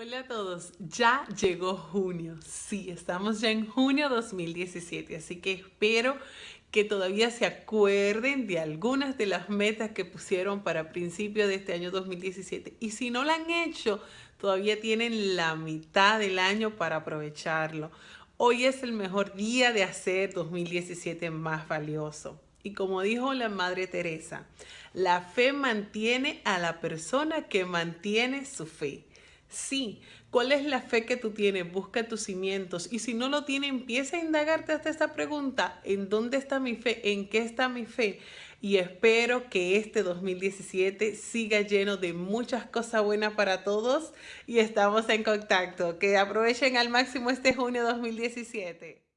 Hola a todos, ya llegó junio, sí, estamos ya en junio 2017, así que espero que todavía se acuerden de algunas de las metas que pusieron para principio de este año 2017 y si no lo han hecho, todavía tienen la mitad del año para aprovecharlo. Hoy es el mejor día de hacer 2017 más valioso. Y como dijo la Madre Teresa, la fe mantiene a la persona que mantiene su fe. Sí, ¿cuál es la fe que tú tienes? Busca tus cimientos. Y si no lo tienes, empieza a indagarte hasta esta pregunta. ¿En dónde está mi fe? ¿En qué está mi fe? Y espero que este 2017 siga lleno de muchas cosas buenas para todos y estamos en contacto. Que aprovechen al máximo este junio 2017.